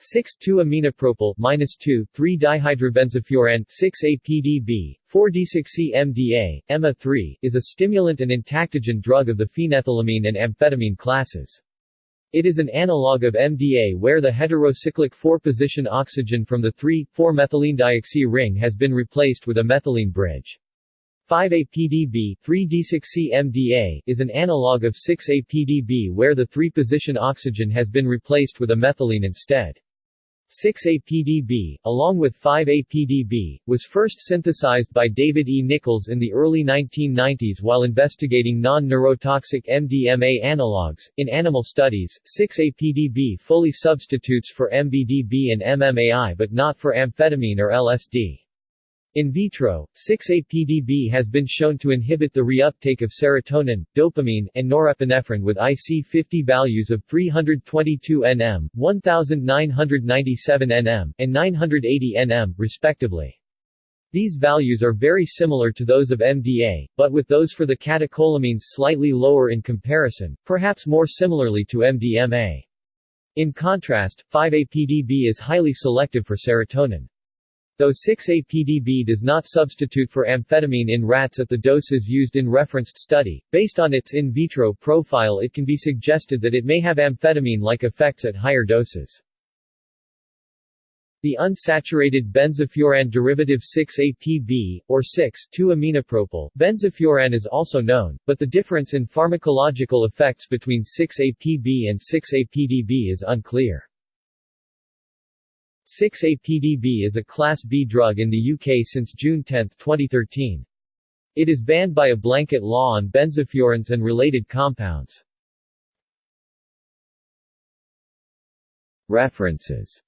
6,2-aminopropyl minus 2, 3-dihydrobenzofuran 6-APDB, 4-desoxy-MDA, EMA-3, is a stimulant and entactogen drug of the phenethylamine and amphetamine classes. It is an analog of MDA where the heterocyclic 4-position oxygen from the 3,4-methylenedioxy ring has been replaced with a methylene bridge. 5-APDB 3-desoxy-MDA is an analog of 6-APDB where the 3-position oxygen has been replaced with a methylene instead. 6-APDB, along with 5-APDB, was first synthesized by David E. Nichols in the early 1990s while investigating non-neurotoxic MDMA analogs. In animal studies, 6-APDB fully substitutes for MBDB and MMAI but not for amphetamine or LSD. In vitro, 6-APDB has been shown to inhibit the reuptake of serotonin, dopamine, and norepinephrine with IC50 values of 322 nm, 1997 nm, and 980 nm, respectively. These values are very similar to those of MDA, but with those for the catecholamines slightly lower in comparison, perhaps more similarly to MDMA. In contrast, 5-APDB is highly selective for serotonin. Though 6-APDB does not substitute for amphetamine in rats at the doses used in referenced study, based on its in vitro profile it can be suggested that it may have amphetamine-like effects at higher doses. The unsaturated benzofuran derivative 6-APB, or 6,2-aminopropyl, benzofuran is also known, but the difference in pharmacological effects between 6-APB and 6-APDB is unclear. 6-APDB is a Class B drug in the UK since June 10, 2013. It is banned by a blanket law on benzofurans and related compounds. References